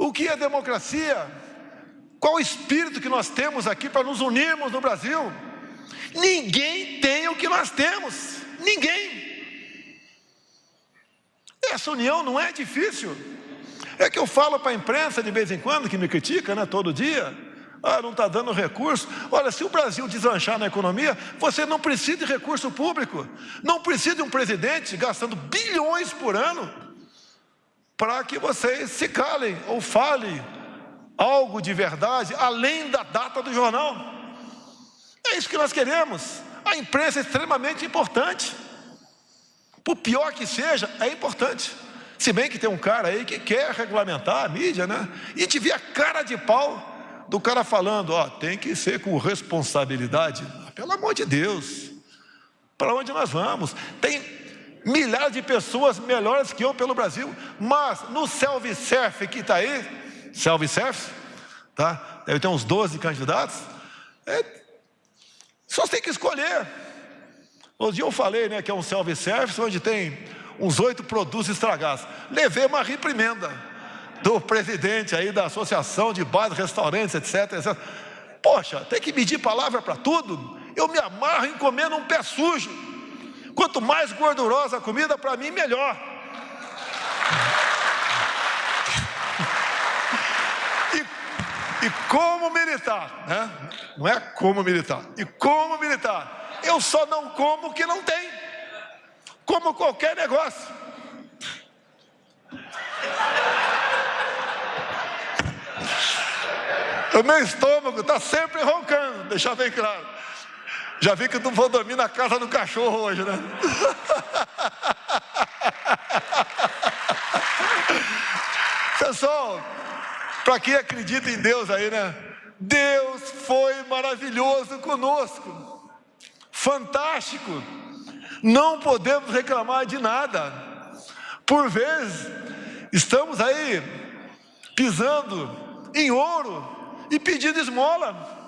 O que é democracia? Qual o espírito que nós temos aqui para nos unirmos no Brasil? Ninguém tem o que nós temos, ninguém. Essa união não é difícil. É que eu falo para a imprensa de vez em quando, que me critica, né, todo dia. Ah, não está dando recurso. Olha, se o Brasil deslanchar na economia, você não precisa de recurso público. Não precisa de um presidente gastando bilhões por ano para que vocês se calem ou falem algo de verdade além da data do jornal. É isso que nós queremos. A imprensa é extremamente importante. Por pior que seja, é importante. Se bem que tem um cara aí que quer regulamentar a mídia, né? E te vê a cara de pau do cara falando, ó, tem que ser com responsabilidade. Pelo amor de Deus, para onde nós vamos? Tem milhares de pessoas melhores que eu pelo Brasil, mas no self-surf que está aí, self-surf, tá? Deve ter uns 12 candidatos, é, só tem que escolher. Hoje eu falei né, que é um self-service onde tem uns oito produtos estragados. Levei uma reprimenda do presidente aí da associação de bares, restaurantes, etc, etc. Poxa, tem que medir palavra para tudo. Eu me amarro em comer num pé sujo. Quanto mais gordurosa a comida, para mim, melhor. E, e como militar, né? não é como militar, e como militar, eu só não como o que não tem. Como qualquer negócio. O meu estômago está sempre roncando, deixar bem claro. Já vi que não vou dormir na casa do cachorro hoje, né? Pessoal, para quem acredita em Deus aí, né? Deus foi maravilhoso conosco fantástico. Não podemos reclamar de nada. Por vezes, estamos aí pisando em ouro e pedindo esmola.